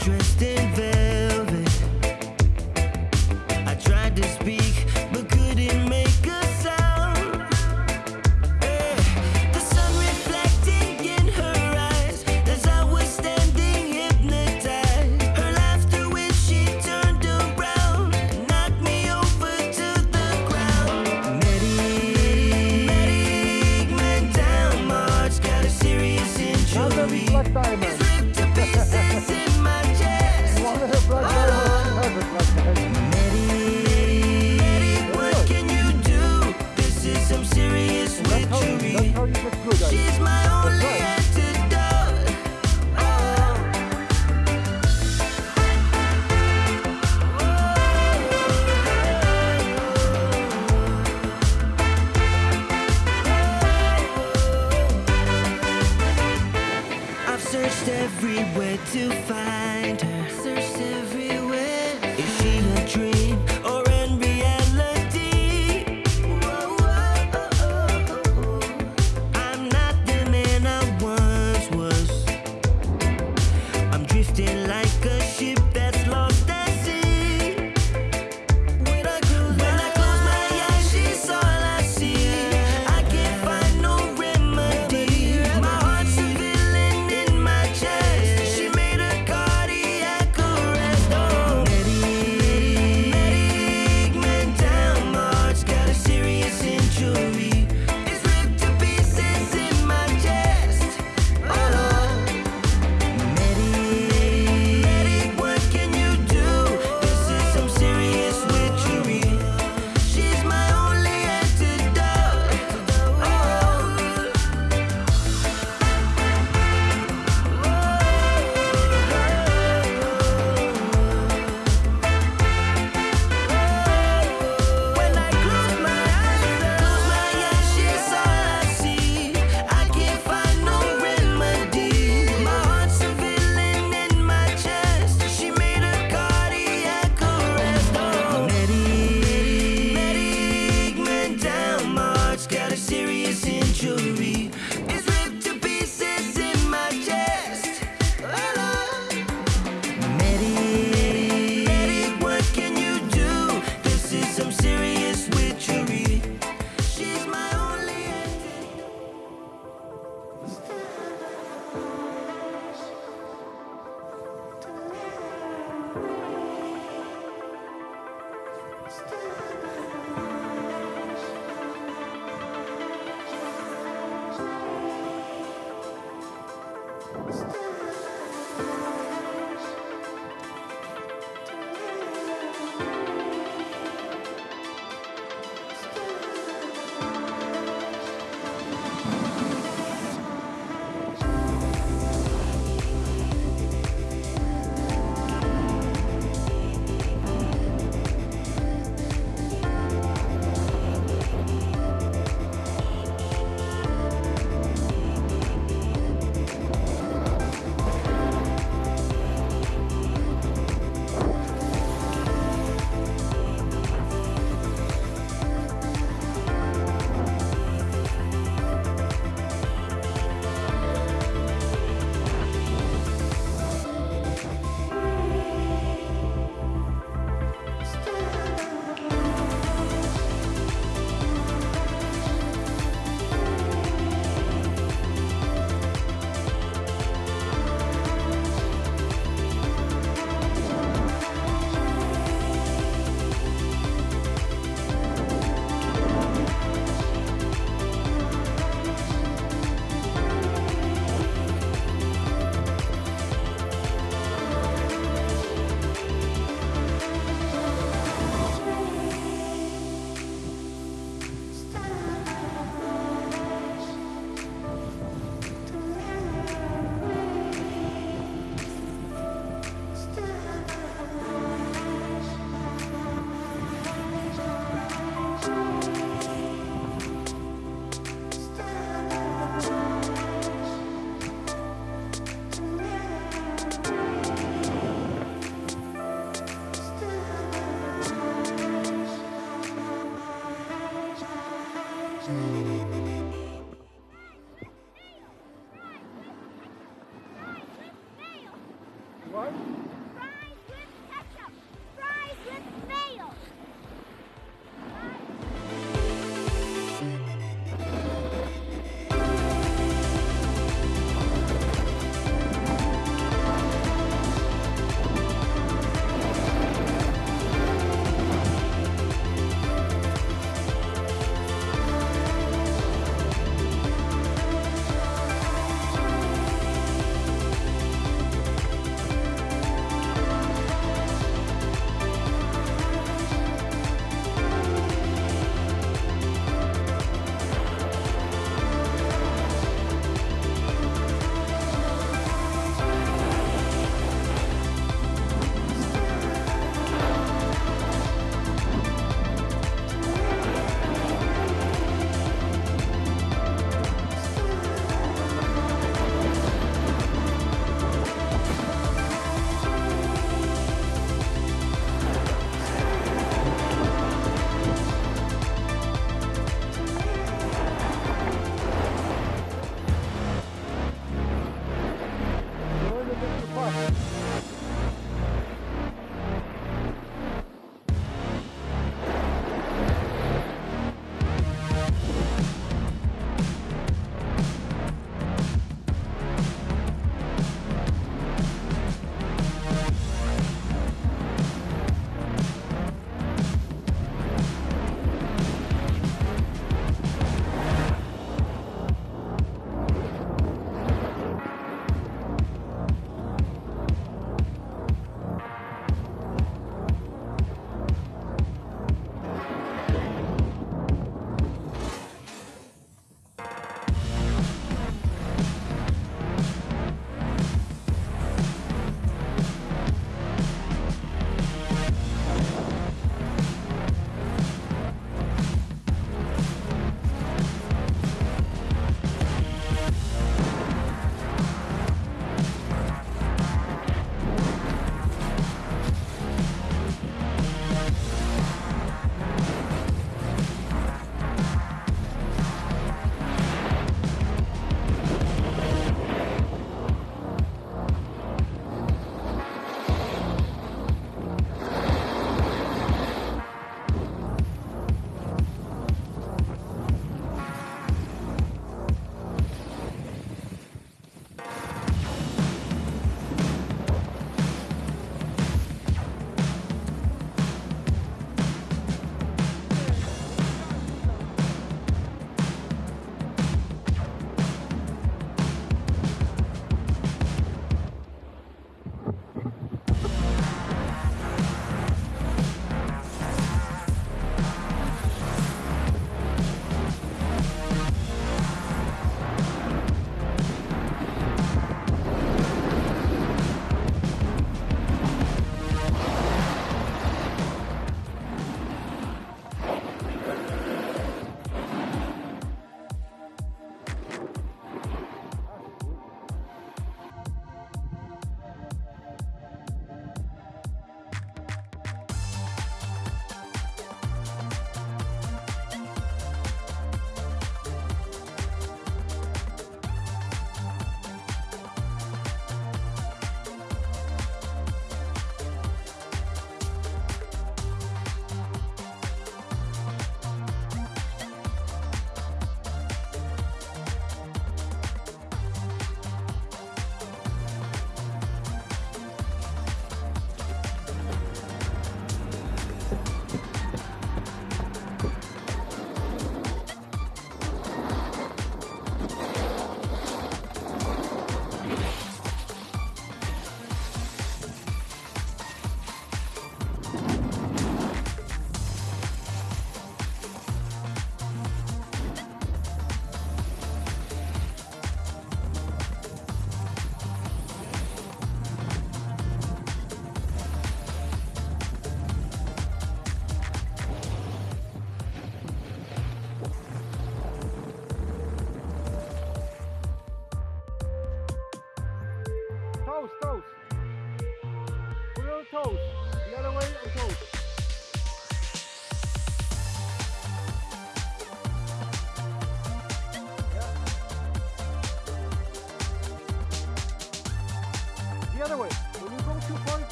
dressed in searched everywhere to find her. Searched everywhere.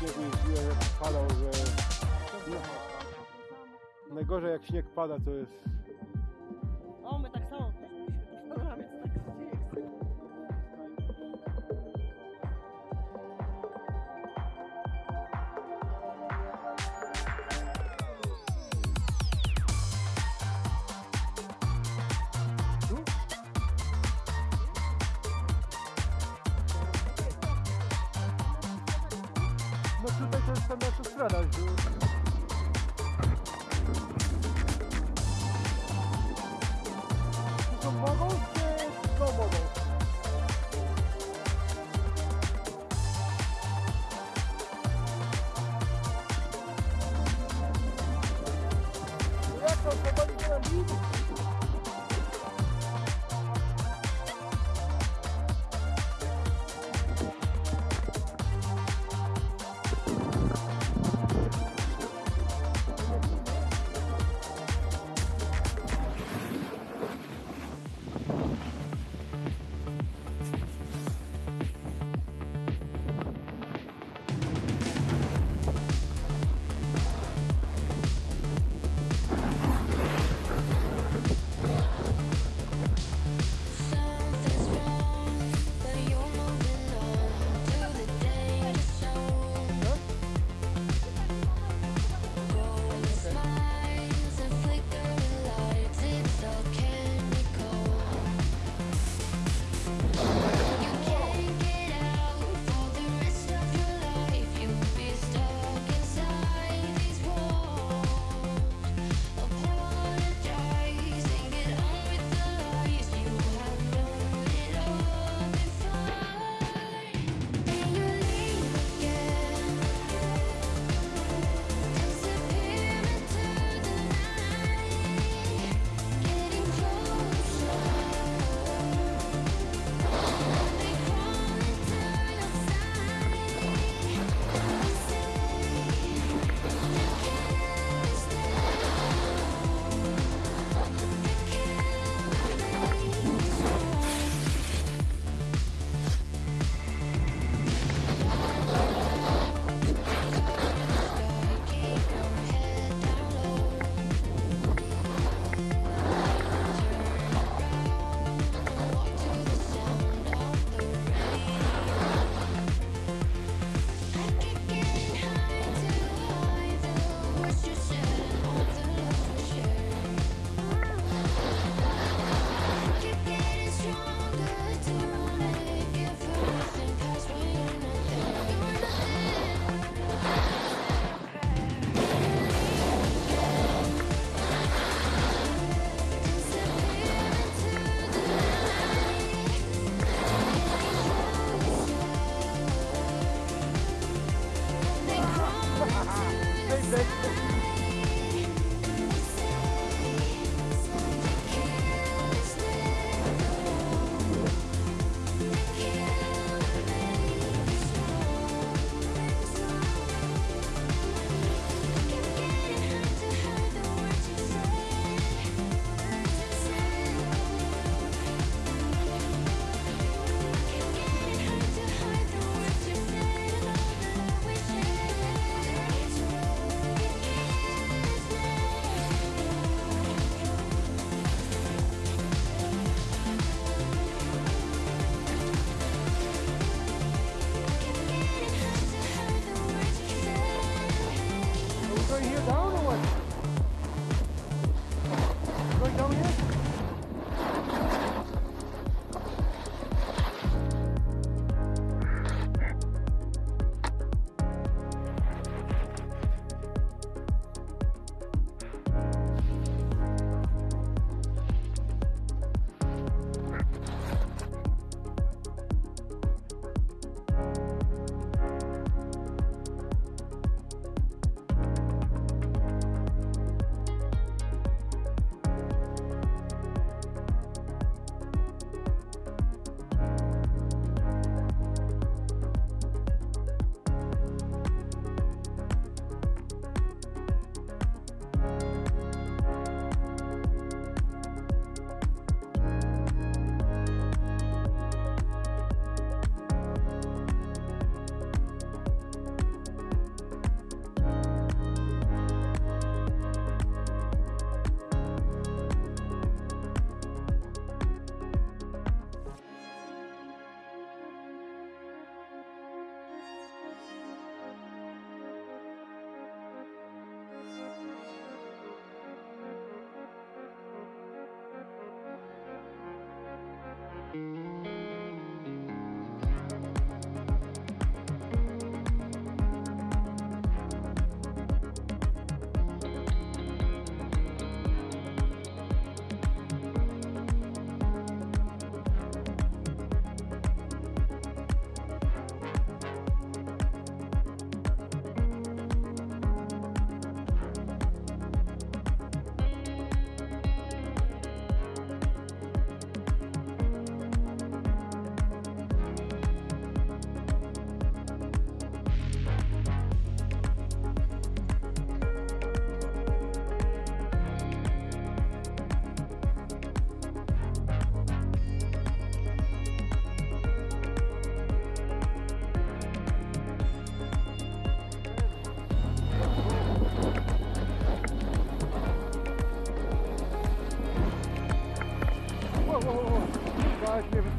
kiedyś jeżdżę, padał, że... Najgorzej jak śnieg pada, to jest ajuda a também a funcionar, ajuda. São Paulo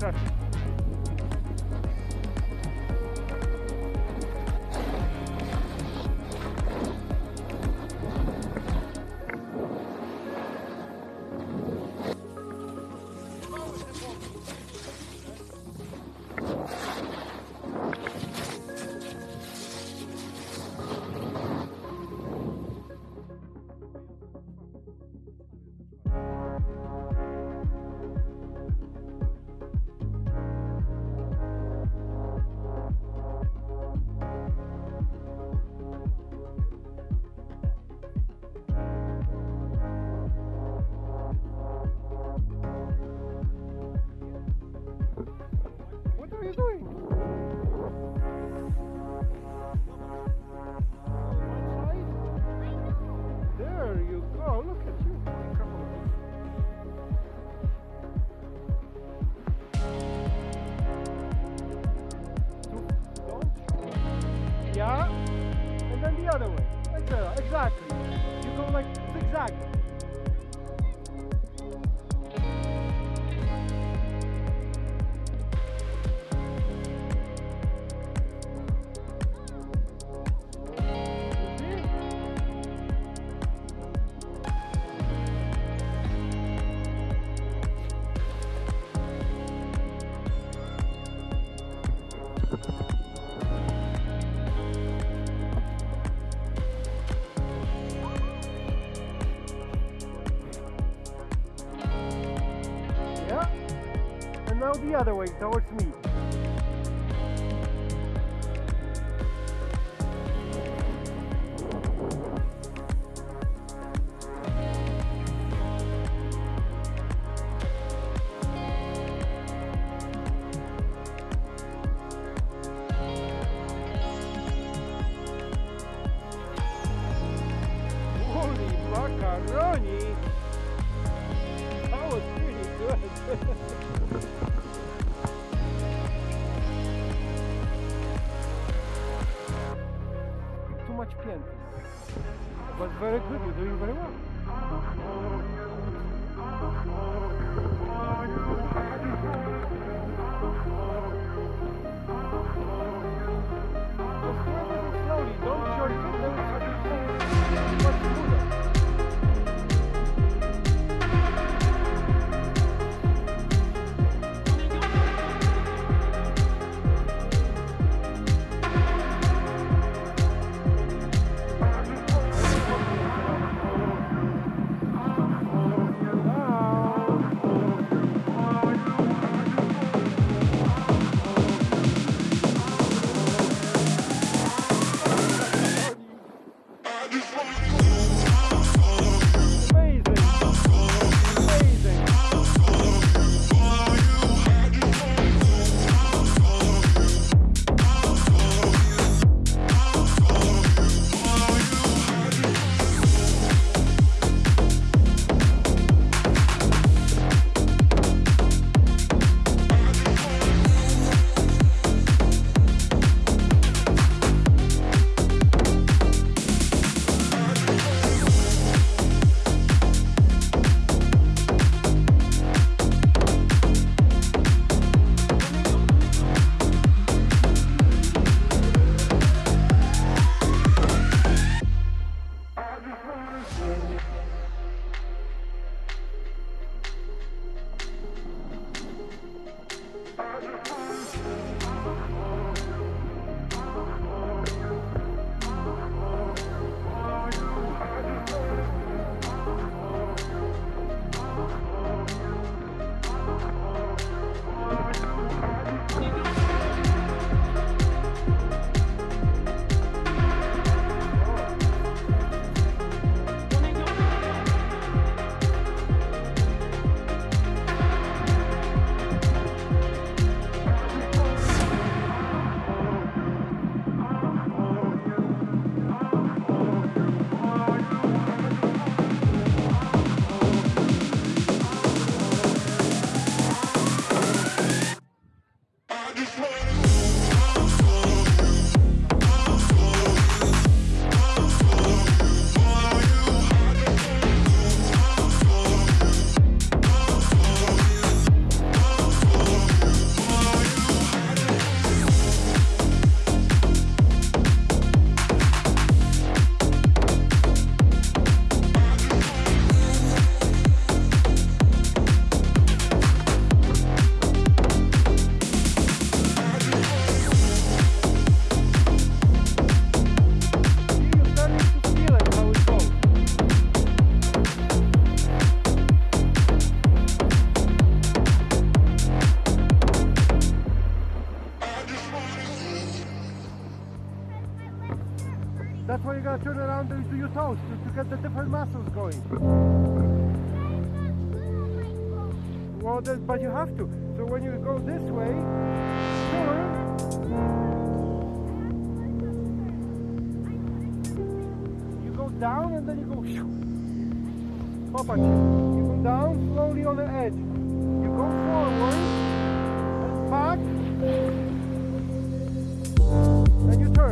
красавчик. Other way towards me.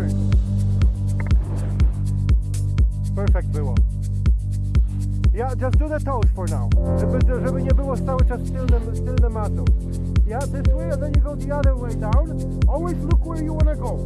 Turn. Perfect było. Ja just do the toes for now. Żeby, żeby nie było cały czas tylne, tylne matą. Yeah, this way and then you go the other way down. Always look where you wanna go.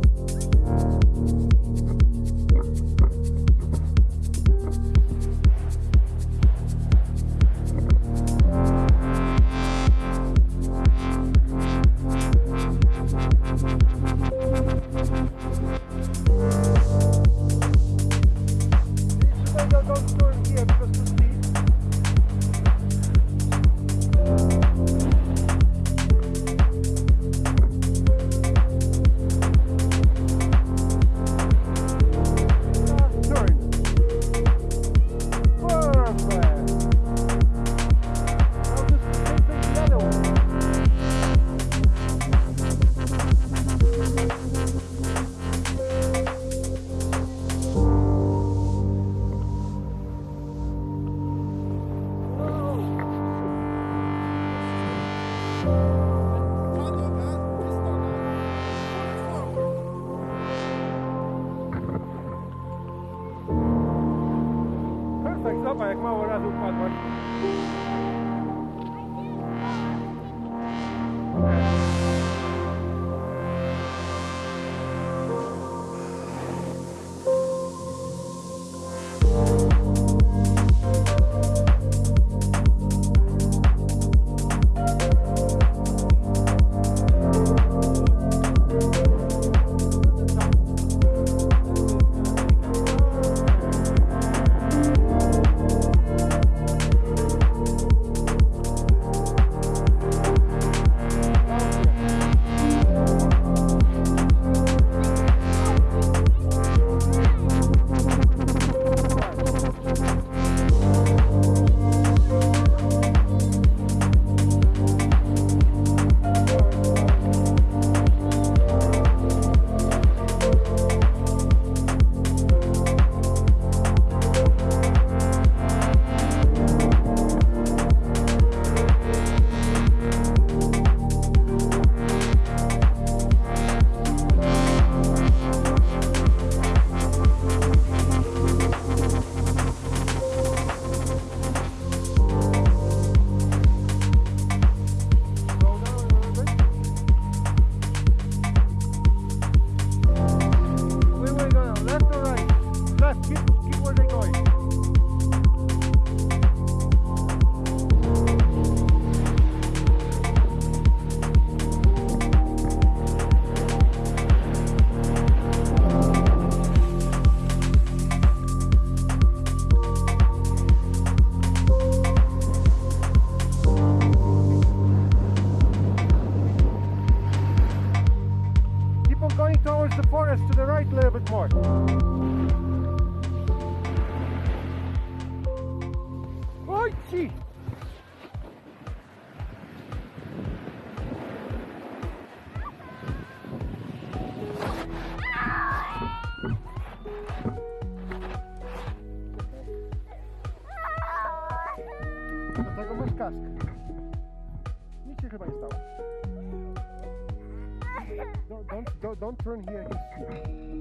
Turn here.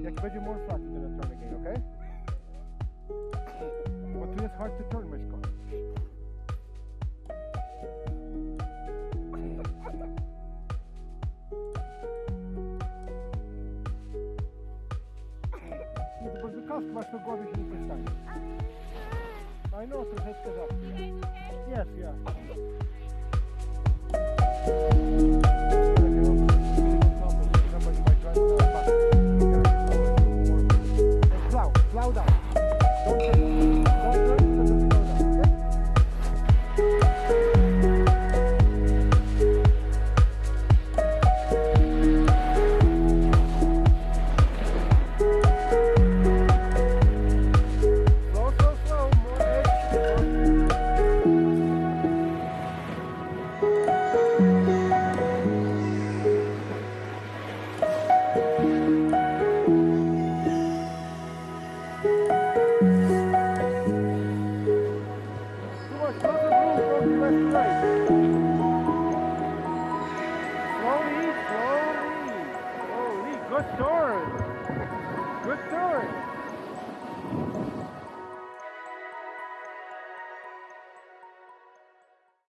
Jak będzie more flat, then turn again, okay? Bo tu jest hard to turn, myszko. Nie, to bo kask masz na głowie się nie stanie. I know, troszeczkę za. Yes, yeah. Don't turn.